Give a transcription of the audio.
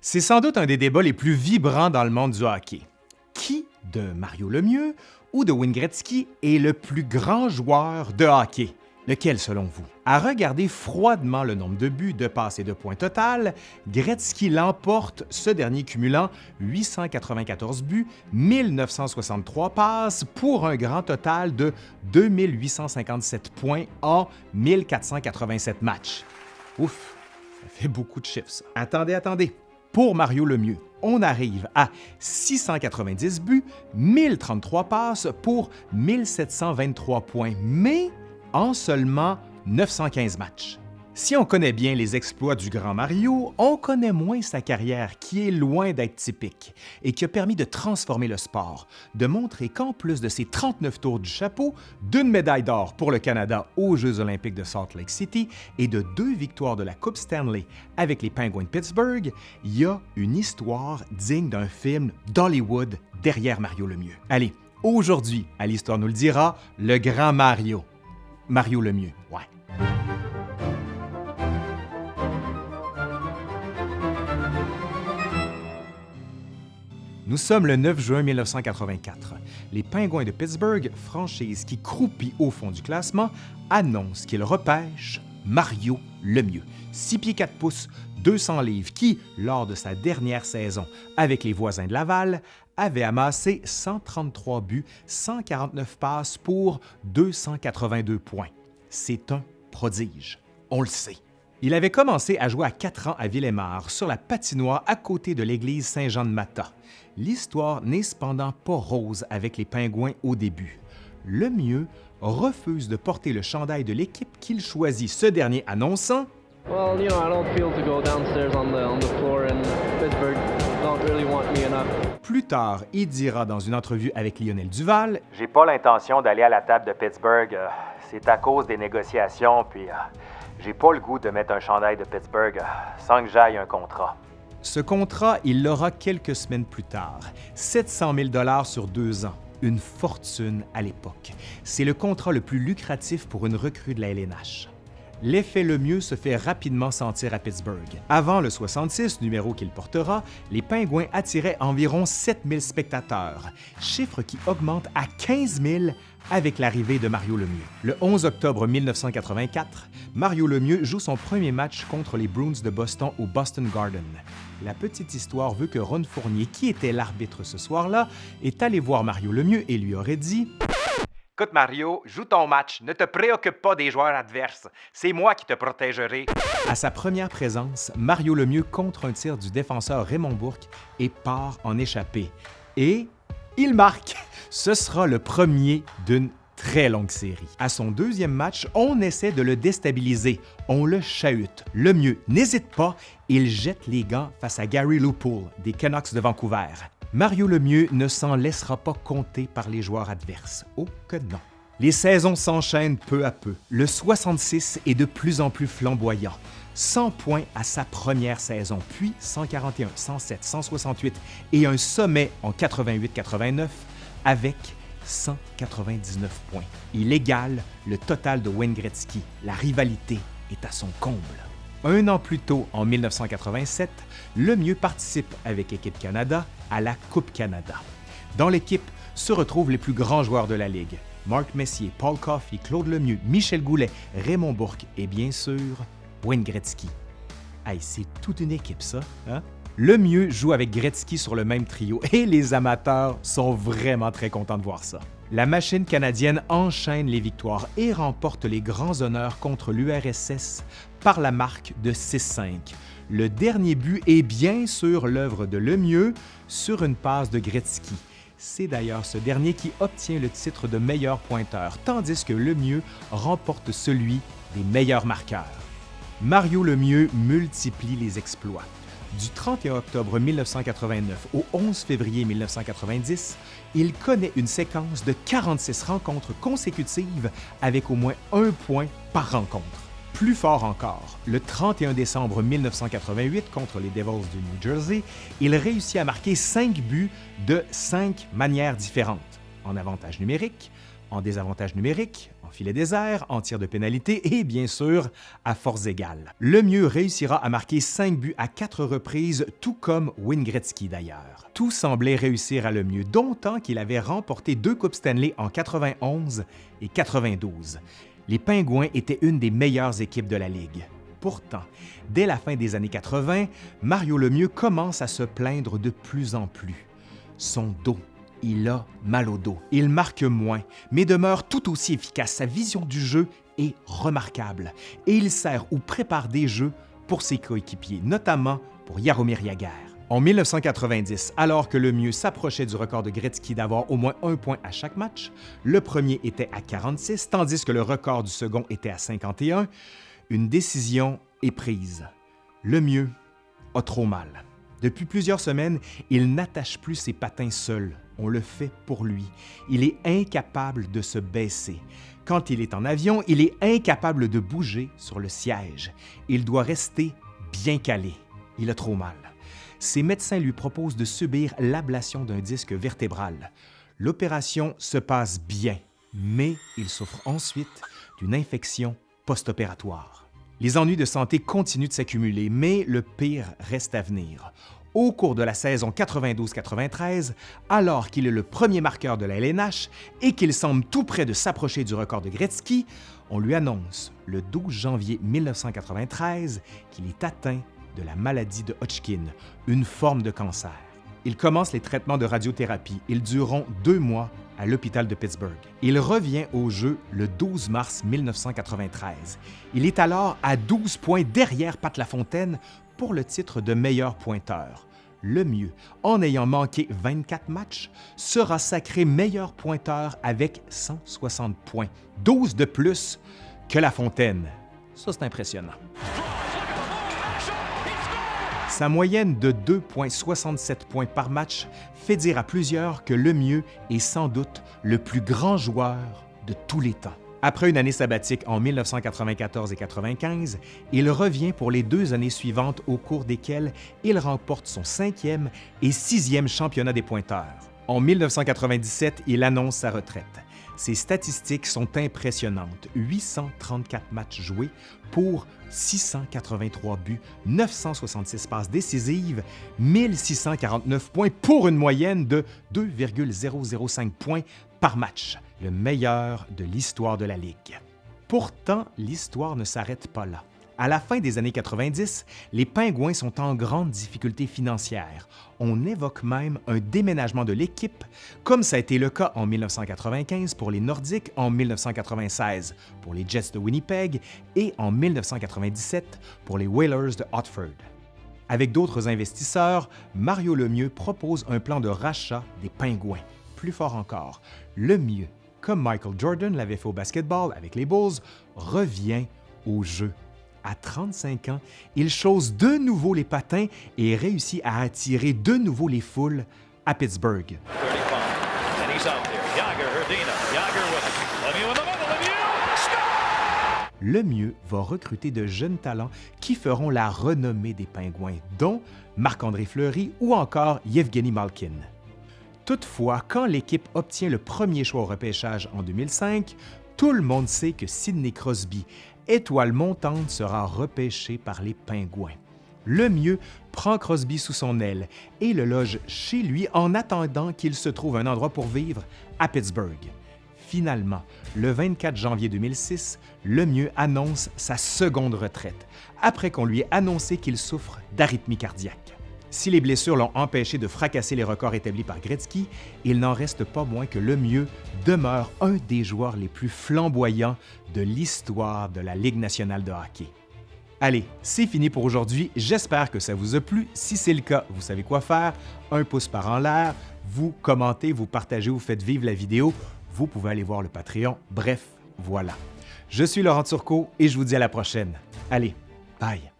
C'est sans doute un des débats les plus vibrants dans le monde du hockey. Qui de Mario Lemieux ou de Wayne Gretzky est le plus grand joueur de hockey? Lequel selon vous? À regarder froidement le nombre de buts, de passes et de points total, Gretzky l'emporte, ce dernier cumulant 894 buts, 1963 passes pour un grand total de 2857 points en 1487 matchs. Ouf, ça fait beaucoup de chiffres. Attendez, attendez. Pour Mario Lemieux, on arrive à 690 buts, 1033 passes pour 1723 points, mais en seulement 915 matchs. Si on connaît bien les exploits du grand Mario, on connaît moins sa carrière qui est loin d'être typique et qui a permis de transformer le sport, de montrer qu'en plus de ses 39 tours du chapeau, d'une médaille d'or pour le Canada aux Jeux olympiques de Salt Lake City et de deux victoires de la Coupe Stanley avec les Penguins de Pittsburgh, il y a une histoire digne d'un film d'Hollywood derrière Mario Lemieux. Allez, aujourd'hui, à l'Histoire nous le dira, le grand Mario. Mario Lemieux, ouais. Nous sommes le 9 juin 1984. Les Pingouins de Pittsburgh, franchise qui croupit au fond du classement, annoncent qu'ils repêchent Mario Lemieux, 6 pieds 4 pouces, 200 livres, qui, lors de sa dernière saison avec les voisins de Laval, avait amassé 133 buts, 149 passes pour 282 points. C'est un prodige, on le sait. Il avait commencé à jouer à 4 ans à Villemar, sur la patinoire à côté de l'église Saint-Jean-de-Mata. L'histoire n'est cependant pas rose avec les Pingouins au début. Le mieux refuse de porter le chandail de l'équipe qu'il choisit, ce dernier annonçant Well, you know, I don't feel to go downstairs on the on the floor in Pittsburgh. Don't really want me enough. Plus tard, il dira dans une entrevue avec Lionel Duval J'ai pas l'intention d'aller à la table de Pittsburgh. euh, C'est à cause des négociations, puis euh, j'ai pas le goût de mettre un chandail de Pittsburgh euh, sans que j'aille un contrat. Ce contrat, il l'aura quelques semaines plus tard, 700 000 sur deux ans, une fortune à l'époque. C'est le contrat le plus lucratif pour une recrue de la LNH. L'effet le mieux se fait rapidement sentir à Pittsburgh. Avant le 66, numéro qu'il portera, les Pingouins attiraient environ 7000 spectateurs, chiffre qui augmente à 15 000 avec l'arrivée de Mario Lemieux. Le 11 octobre 1984, Mario Lemieux joue son premier match contre les Bruins de Boston au Boston Garden. La petite histoire veut que Ron Fournier, qui était l'arbitre ce soir-là, est allé voir Mario Lemieux et lui aurait dit Écoute, Mario, joue ton match. Ne te préoccupe pas des joueurs adverses. C'est moi qui te protégerai. À sa première présence, Mario Lemieux contre un tir du défenseur Raymond Bourque et part en échappée. Et il marque! Ce sera le premier d'une très longue série. À son deuxième match, on essaie de le déstabiliser. On le chahute. Le mieux, n'hésite pas, il jette les gants face à Gary Loopool des Canucks de Vancouver. Mario Lemieux ne s'en laissera pas compter par les joueurs adverses. Oh que non! Les saisons s'enchaînent peu à peu. Le 66 est de plus en plus flamboyant. 100 points à sa première saison, puis 141, 107, 168 et un sommet en 88-89 avec 199 points. Il égale le total de Wayne. La rivalité est à son comble. Un an plus tôt, en 1987, Lemieux participe avec Équipe Canada à la Coupe Canada. Dans l'équipe se retrouvent les plus grands joueurs de la Ligue. Marc Messier, Paul Coffey, Claude Lemieux, Michel Goulet, Raymond Bourque et bien sûr, Wayne Gretzky. Hey, c'est toute une équipe ça, hein? Lemieux joue avec Gretzky sur le même trio et les amateurs sont vraiment très contents de voir ça. La machine canadienne enchaîne les victoires et remporte les grands honneurs contre l'URSS par la marque de 6-5. Le dernier but est bien sûr l'œuvre de Lemieux sur une passe de Gretzky. C'est d'ailleurs ce dernier qui obtient le titre de meilleur pointeur, tandis que Lemieux remporte celui des meilleurs marqueurs. Mario Lemieux multiplie les exploits. Du 31 octobre 1989 au 11 février 1990, il connaît une séquence de 46 rencontres consécutives avec au moins un point par rencontre. Plus fort encore, le 31 décembre 1988 contre les Devils du New Jersey, il réussit à marquer 5 buts de 5 manières différentes, en avantage numérique, en désavantage numérique, en filet désert, en tir de pénalité et bien sûr à force égale. Lemieux réussira à marquer 5 buts à 4 reprises, tout comme Wayne d'ailleurs. Tout semblait réussir à Lemieux, d'autant qu'il avait remporté deux Coupes Stanley en 91 et 92. Les Pingouins étaient une des meilleures équipes de la Ligue. Pourtant, dès la fin des années 80, Mario Lemieux commence à se plaindre de plus en plus. Son dos il a mal au dos. Il marque moins, mais demeure tout aussi efficace. Sa vision du jeu est remarquable et il sert ou prépare des jeux pour ses coéquipiers, notamment pour Yaromir Jagr. En 1990, alors que le mieux s'approchait du record de Gretzky d'avoir au moins un point à chaque match, le premier était à 46, tandis que le record du second était à 51, une décision est prise. Le mieux a trop mal. Depuis plusieurs semaines, il n'attache plus ses patins seul. On le fait pour lui. Il est incapable de se baisser. Quand il est en avion, il est incapable de bouger sur le siège. Il doit rester bien calé. Il a trop mal. Ses médecins lui proposent de subir l'ablation d'un disque vertébral. L'opération se passe bien, mais il souffre ensuite d'une infection post-opératoire. Les ennuis de santé continuent de s'accumuler, mais le pire reste à venir. Au cours de la saison 92-93, alors qu'il est le premier marqueur de la LNH et qu'il semble tout près de s'approcher du record de Gretzky, on lui annonce le 12 janvier 1993 qu'il est atteint de la maladie de Hodgkin, une forme de cancer. Il commence les traitements de radiothérapie. Ils dureront deux mois à l'hôpital de Pittsburgh. Il revient au jeu le 12 mars 1993. Il est alors à 12 points derrière Pat Lafontaine pour le titre de meilleur pointeur. Le mieux, en ayant manqué 24 matchs, sera sacré meilleur pointeur avec 160 points, 12 de plus que Lafontaine. Ça, c'est impressionnant. Sa moyenne de 2,67 points par match fait dire à plusieurs que Lemieux est sans doute le plus grand joueur de tous les temps. Après une année sabbatique en 1994 et 1995, il revient pour les deux années suivantes au cours desquelles il remporte son cinquième et sixième championnat des pointeurs. En 1997, il annonce sa retraite. Ses statistiques sont impressionnantes. 834 matchs joués pour 683 buts, 966 passes décisives, 1649 points pour une moyenne de 2,005 points par match, le meilleur de l'histoire de la Ligue. Pourtant, l'histoire ne s'arrête pas là. À la fin des années 90, les Pingouins sont en grande difficulté financière. On évoque même un déménagement de l'équipe, comme ça a été le cas en 1995 pour les Nordiques, en 1996 pour les Jets de Winnipeg et en 1997 pour les Whalers de Hartford. Avec d'autres investisseurs, Mario Lemieux propose un plan de rachat des Pingouins. Plus fort encore, Lemieux, comme Michael Jordan l'avait fait au basketball avec les Bulls, revient au jeu à 35 ans, il chausse de nouveau les patins et réussit à attirer de nouveau les foules à Pittsburgh. Le mieux va recruter de jeunes talents qui feront la renommée des Pingouins, dont Marc-André Fleury ou encore Yevgeny Malkin. Toutefois, quand l'équipe obtient le premier choix au repêchage en 2005, tout le monde sait que Sidney Crosby Étoile montante sera repêché par les Pingouins. Le mieux prend Crosby sous son aile et le loge chez lui en attendant qu'il se trouve un endroit pour vivre à Pittsburgh. Finalement, le 24 janvier 2006, Lemieux annonce sa seconde retraite, après qu'on lui ait annoncé qu'il souffre d'arythmie cardiaque. Si les blessures l'ont empêché de fracasser les records établis par Gretzky, il n'en reste pas moins que Lemieux demeure un des joueurs les plus flamboyants de l'histoire de la Ligue nationale de hockey. Allez, c'est fini pour aujourd'hui. J'espère que ça vous a plu. Si c'est le cas, vous savez quoi faire. Un pouce par en l'air, vous commentez, vous partagez, vous faites vivre la vidéo. Vous pouvez aller voir le Patreon. Bref, voilà. Je suis Laurent Turcot et je vous dis à la prochaine. Allez, bye!